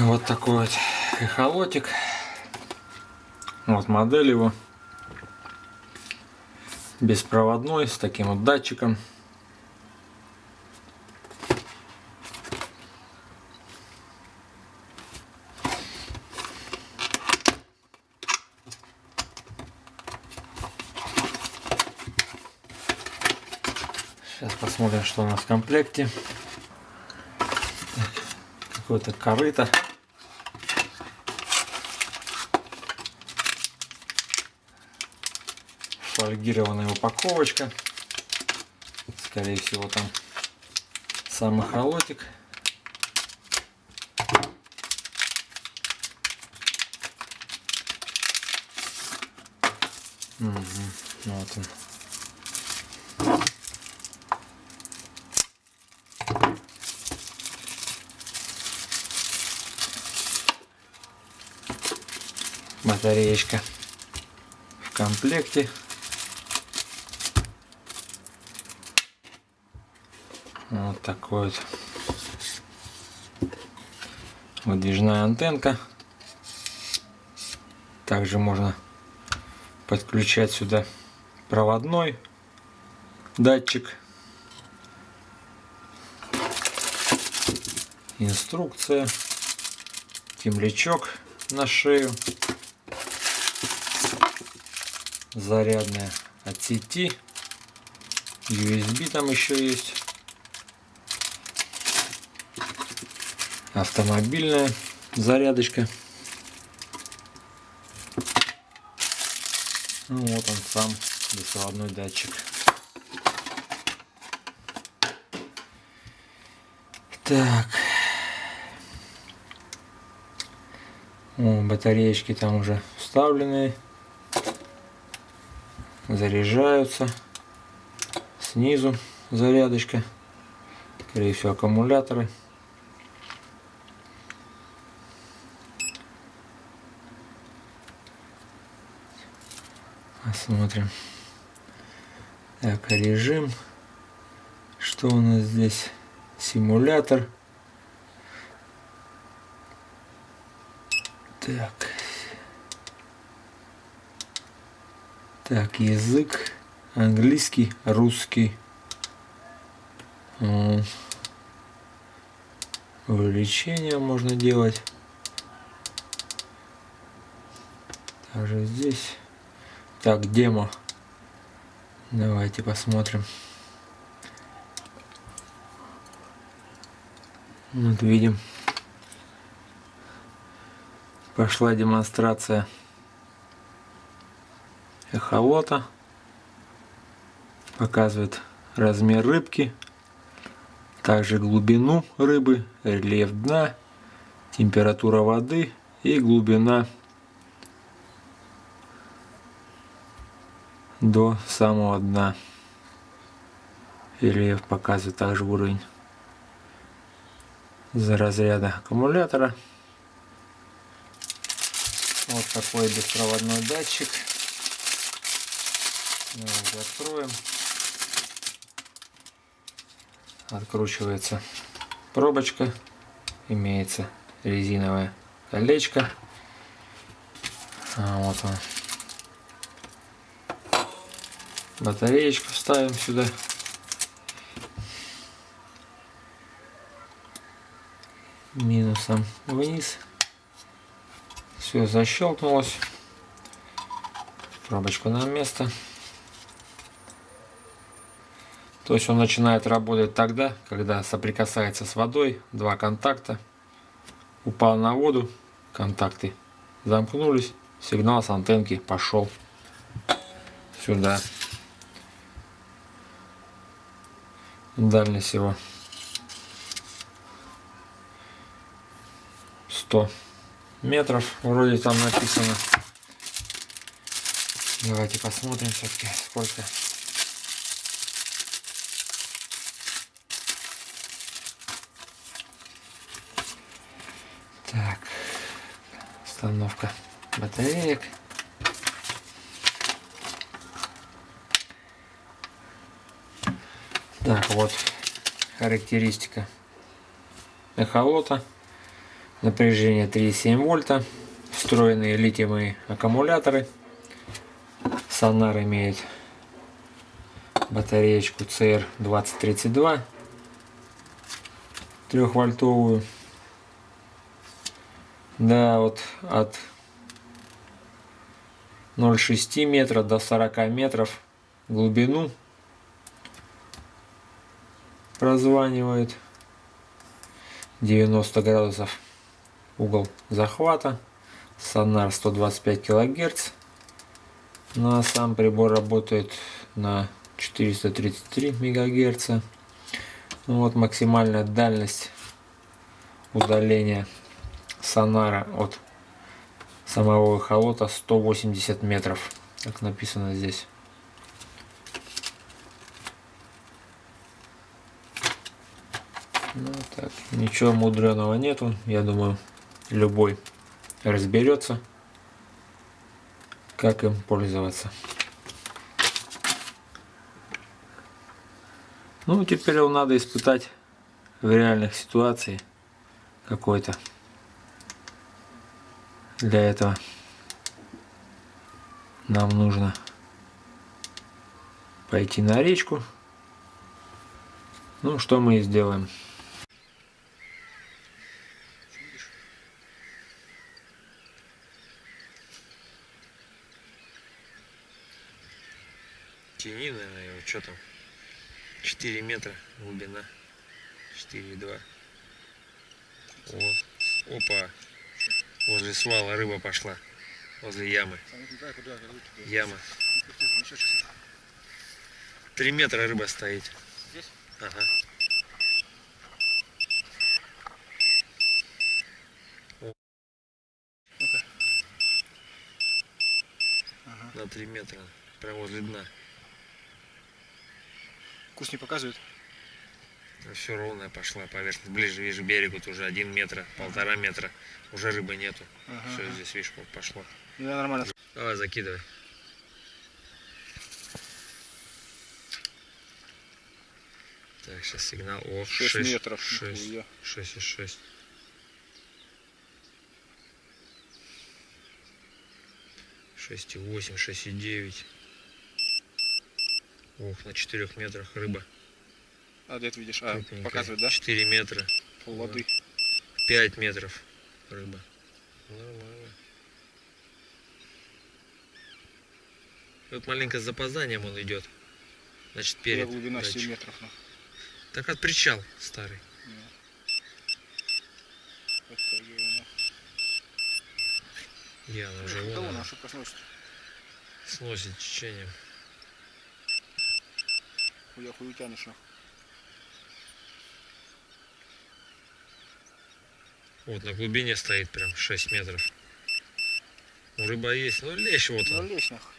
Вот такой вот эхолотик. Вот модель его. Беспроводной, с таким вот датчиком. Сейчас посмотрим, что у нас в комплекте. Какое-то корыто. Фольгированная упаковочка. Скорее всего там сам холотик. Угу, вот он. батареечка в комплекте. Вот такой вот выдвижная антенка. Также можно подключать сюда проводной датчик. Инструкция. Темлячок на шею зарядная от сети. USB там еще есть. Автомобильная зарядочка. Ну, вот он сам беспроводной датчик. Так. О, батареечки там уже вставлены заряжаются. Снизу зарядочка. Скорее всего аккумуляторы. Посмотрим. Так, режим. Что у нас здесь? Симулятор. Так. Так, язык английский, русский. Увеличение можно делать. Также здесь. Так, демо. Давайте посмотрим. Вот видим. Пошла демонстрация эхолота. Показывает размер рыбки, также глубину рыбы, рельеф дна, температура воды и глубина до самого дна. Рельеф показывает также уровень за разряда аккумулятора. Вот такой беспроводной датчик. Давайте откроем. Откручивается пробочка. Имеется резиновое колечко. А, вот он. Батареечку ставим сюда. Минусом вниз. Все защелкнулось. Пробочку на место. То есть он начинает работать тогда, когда соприкасается с водой, два контакта, упал на воду, контакты замкнулись, сигнал с антенки пошел сюда. Дальность всего 100 метров, вроде там написано. Давайте посмотрим все-таки сколько Так, установка батареек. Так, вот характеристика эхолота. Напряжение 3,7 вольта. Встроенные литиевые аккумуляторы. Сонар имеет батареечку CR2032 трехвольтовую. Да, вот от 0,6 метра до 40 метров глубину прозванивает. 90 градусов. Угол захвата. Сонар 125 килогерц. Ну а сам прибор работает на 433 мегагерца ну, вот максимальная дальность удаления сонара от самого эхолота 180 метров. Как написано здесь ну так ничего мудреного нету я думаю любой разберется как им пользоваться ну теперь его надо испытать в реальных ситуациях какой-то для этого нам нужно пойти на речку. Ну, что мы и сделаем. Тяни, наверное, что там? 4 метра глубина. 4,2. О, опа. Возле свала рыба пошла. Возле ямы. Яма. Три метра рыба стоит. Здесь? Ага. На три метра. Прямо возле дна. Вкус не показывает? Все ровная пошла поверхность. Ближе, вижу, берегу уже один метра, полтора метра. Уже рыбы нету. Ага. Все, здесь, видишь, пошло. Да, нормально. Давай, закидывай. Так, сейчас сигнал. О, 6, 6 метров. 6, 6 и 6. Шесть и восемь, шесть и девять. Ох, на четырех метрах рыба. А где ты видишь? А, Крупненькая. показывает, да? 4 метра. Воды. 5 метров рыба. Нормально. Вот маленько с запозданием он идет. Значит, перед. Куда глубина датчик. 7 метров. Ну. Так от причал старый. Я она уже вон она. сносит. Сносит течением. Хуя хуй утянешь. Вот на глубине стоит прям 6 метров. Ну, рыба есть, ну лещ вот он. Ну лещ нахуй.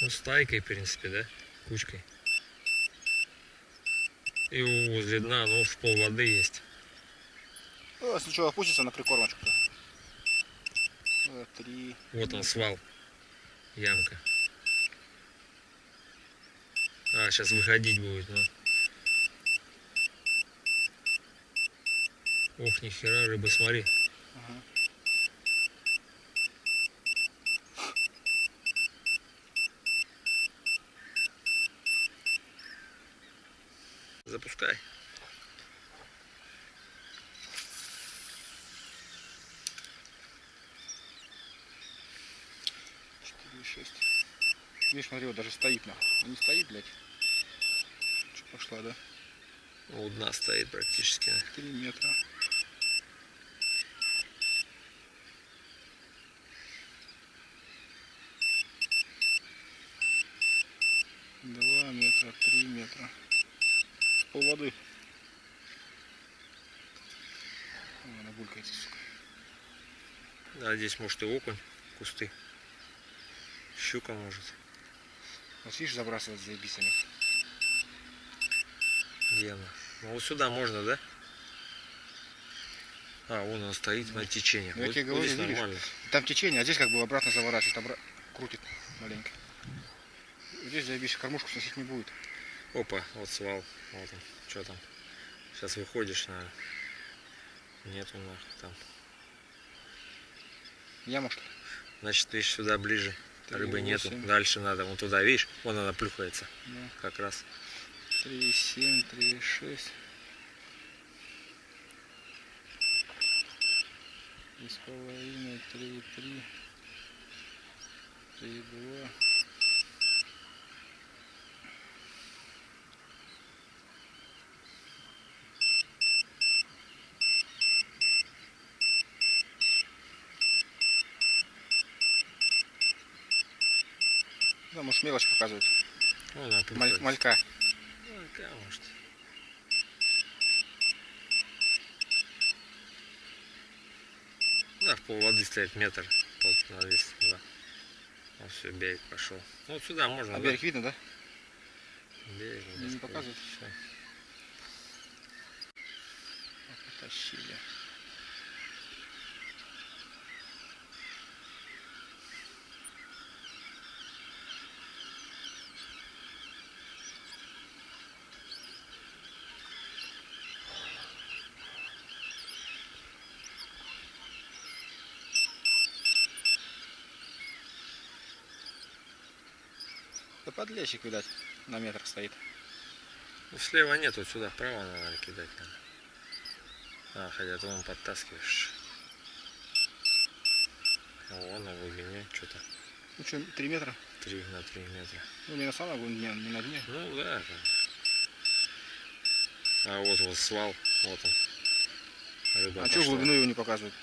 Ну стайкой, в принципе, да? Кучкой. И возле дна, ну в пол воды есть. Ну, если что, опустится на прикормочку. Три. Вот он свал. Ямка. А, сейчас выходить будет, ну. Ох, нихера, рыба, смотри. Ага. Запускай. Четыре, шесть. Видишь, смотри, вот даже стоит нахуй. Не стоит, блядь. Что пошла, да? У дна стоит практически. Три метра. Два метра, три метра. Пол воды. Она булькается, сука. Да, здесь может и окунь, кусты. Щука может. Вот видишь, забрасывать заебись они. Где она? Ну вот сюда можно, да? А, вон он стоит на течение. Ну, вот, я тебе говорю, здесь нормально. Там течение, а здесь как бы обратно заворачивает, обра... крутит маленько. Здесь заебись, кормушку сносить не будет. Опа, вот свал. Вот он. Что там? Сейчас выходишь на... Нету нахуй там. Яма что ли? Значит, видишь, сюда ближе. Три, Рыбы нету. восемь. Дальше надо. Вон туда, видишь? Вон она плюхается. Да. Как раз. 3,7, 3,6. Три с половиной, три, три, три, два. Да, может мелочь показывает. Вон она Маль- плюхается. малька. Ну, может. Да, в пол воды стоит метр. Пол на 202. Вот все, берег пошел. Ну, вот сюда можно. А да? берег видно, да? Берег, Не надо показывает? всё. Потащили. Да подлещик, видать, на метр стоит. Ну, слева нет, вот сюда, вправо надо кидать надо. А, хотя ты вон подтаскиваешь. О, вон на глубине что-то Ну что, 3 метра? 3 на 3 метра. Ну не на самом глубине, не на дне. Ну да. А вот вот свал, вот он. Рыба А что пошла. глубину его не показывает?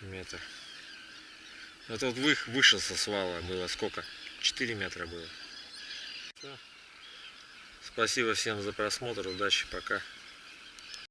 Метр. Это вот вы, выше со свала было сколько? 4 метра было. Спасибо всем за просмотр. Удачи, пока.